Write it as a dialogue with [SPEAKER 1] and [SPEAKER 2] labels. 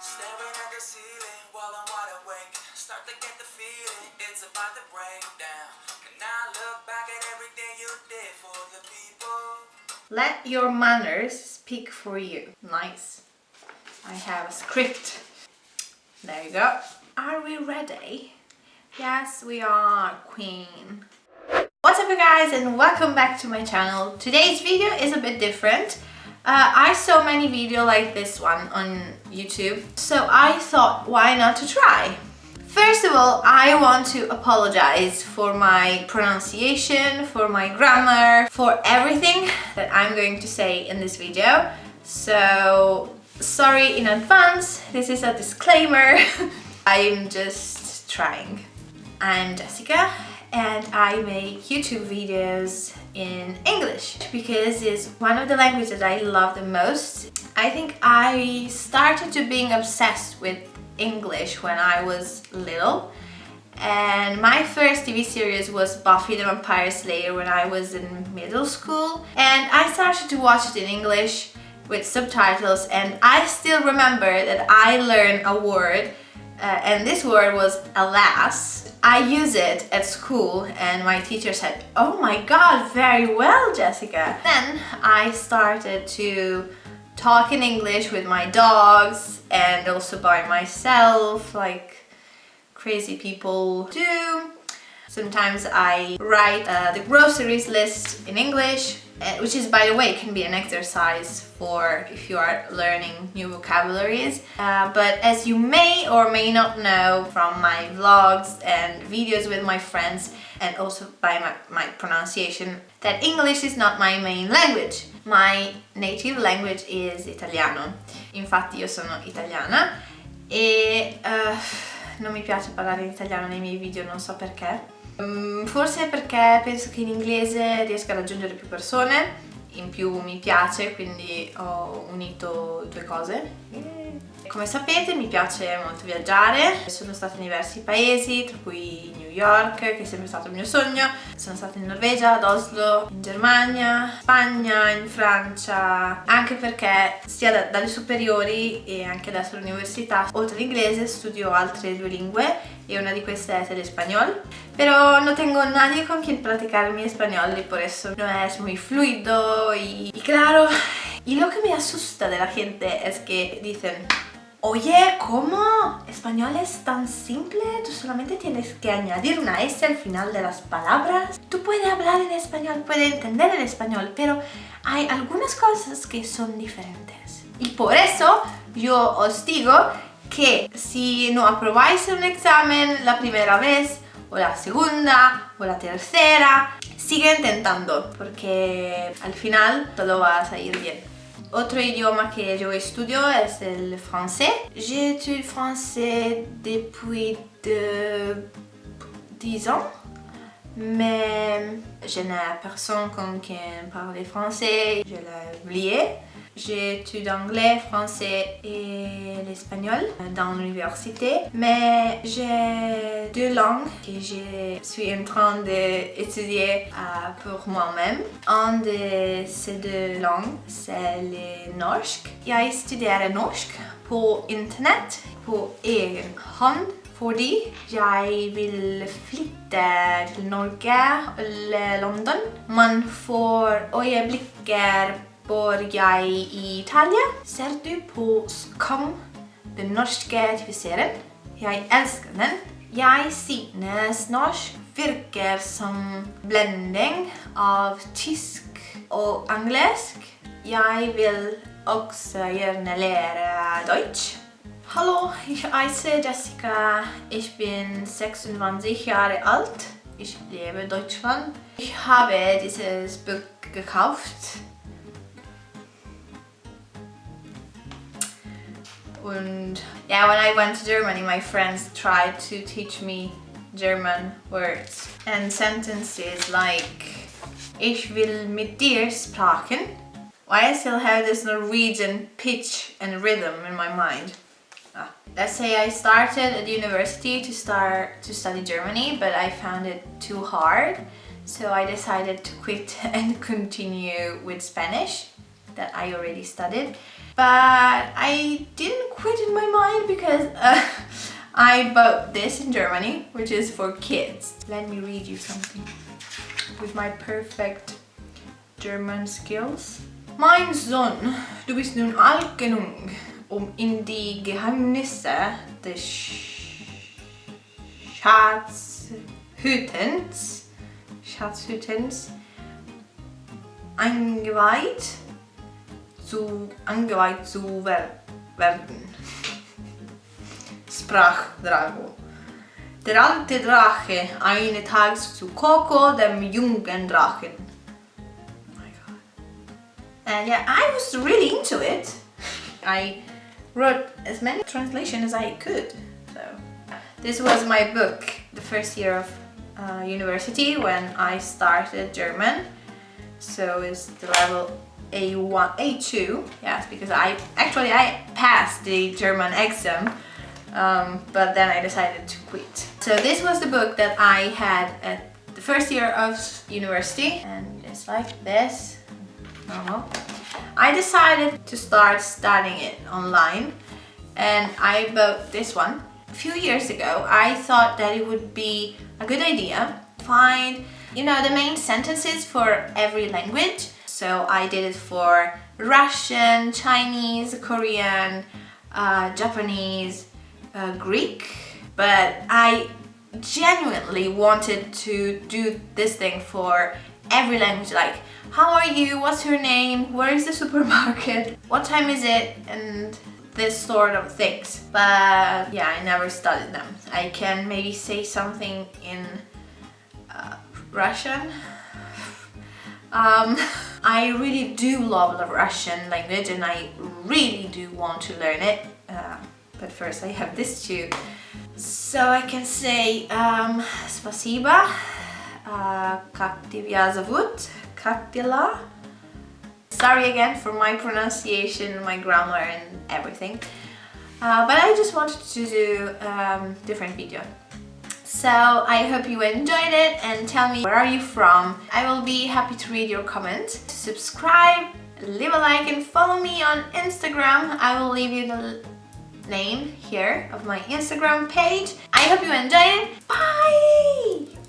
[SPEAKER 1] Staring at the ceiling while I'm wide awake. Start to get the feeling it's about to break down. Now I look back at everything you did for the people.
[SPEAKER 2] Let your manners speak for you. Nice. I have a script. There you go. Are we ready? Yes, we are, Queen. What's up you guys and welcome back to my channel. Today's video is a bit different. Uh, I saw many videos like this one on YouTube, so I thought why not to try? First of all, I want to apologize for my pronunciation, for my grammar, for everything that I'm going to say in this video. So, sorry in advance, this is a disclaimer. I'm just trying. I'm Jessica and I make YouTube videos in English because it's one of the languages that I love the most. I think I started to being obsessed with English when I was little and my first TV series was Buffy the Vampire Slayer when I was in middle school and I started to watch it in English with subtitles and I still remember that I learned a word uh, and this word was alas. I use it at school and my teacher said, oh my god, very well Jessica. Then I started to talk in English with my dogs and also by myself like crazy people do. Sometimes I write uh, the groceries list in English which is by the way can be an exercise for if you are learning new vocabularies. Uh, but as you may or may not know from my vlogs and videos with my friends and also by my, my pronunciation that English is not my main language. My native language is italiano. Infatti io sono italiana. E uh, non mi piace parlare in italiano nei miei video non so perché Um, forse perché penso che in inglese riesca a raggiungere più persone, in più mi piace, quindi ho unito due cose. Come sapete mi piace molto viaggiare, sono stata in diversi paesi, tra cui New York, che è sempre stato il mio sogno, sono stata in Norvegia, ad Oslo, in Germania, Spagna, in Francia, anche perché sia da, dalle superiori e anche adesso all'università, oltre all'inglese studio altre due lingue y una de queste es el español. Pero no tengo nadie con quien practicar mi español y por eso no es muy fluido y, y claro, y lo que me asusta de la gente es que dicen Oye, ¿cómo? ¿Español es tan simple? Tú solamente tienes que añadir una S al final de las palabras. Tú puedes hablar en español, puedes entender el español, pero hay algunas cosas que son diferentes. Y por eso yo os digo que si no aprobáis un examen la primera vez o la segunda o la tercera, sigue intentando porque al final todo va a salir bien. Autre idioma que je studio c'est le français. J'ai étudié le français depuis 10 ans, mais je n'ai personne qui parle français, je l'ai oublié. J'étudie anglais, français et l'espagnol dans l'université. Mais j'ai deux langues que je suis en train d'étudier euh, pour moi-même. Un de ces deux langues, c'est le norsk. Jag studerar norsk på internet på egen hand fordi jeg vil flytte til Norge eller London. Man får øyeblikker bor jeg i Italia. Ser du på Skam, den norske TV-serien? Jeg elsker den. Jeg synes norsk virker som blending av tysk og engelsk. Jeg vil også gjerne lære Deutsch. Hallo, ich heiße Jessica. Ich bin 26 Jahre alt. Ich lebe in Deutschland. Ich habe dieses Buch gekauft And yeah, when I went to Germany, my friends tried to teach me German words and sentences like Ich will mit dir sprechen Why I still have this Norwegian pitch and rhythm in my mind. Ah. Let's say I started at university to start to study Germany, but I found it too hard. So I decided to quit and continue with Spanish that I already studied. But I didn't quit in my mind because uh, I bought this in Germany, which is for kids. Let me read you something with my perfect German skills. Mein Sohn, du bist nun alt genug, um in die Geheimnisse des Schatzhütens, Schatzhütens eingeweiht zu, eingeweiht zu wer werden, sprach Drago. Der alte Drache eines Tages zu Coco, dem jungen Drachen. Oh my god. And yeah, I was really into it. I wrote as many translations as I could. So this was my book the first year of uh, university when I started German. So it's the level A1, A2, yes, because I actually I passed the German exam, um, but then I decided to quit. So this was the book that I had at the first year of university, and it's like this, normal. I decided to start studying it online, and I bought this one. A few years ago, I thought that it would be a good idea find you know the main sentences for every language so I did it for Russian, Chinese, Korean, uh, Japanese, uh, Greek but I genuinely wanted to do this thing for every language like how are you, what's your name, where is the supermarket, what time is it and this sort of things. But yeah I never studied them. I can maybe say something in uh, Russian um, I really do love the Russian language and I really do want to learn it uh, but first I have this too so I can say um, спасибо uh, как тебя зовут как дела sorry again for my pronunciation my grammar and everything uh, but I just wanted to do um, different video so I hope you enjoyed it and tell me where are you from. I will be happy to read your comments. Subscribe, leave a like and follow me on Instagram. I will leave you the name here of my Instagram page. I hope you enjoyed it. Bye!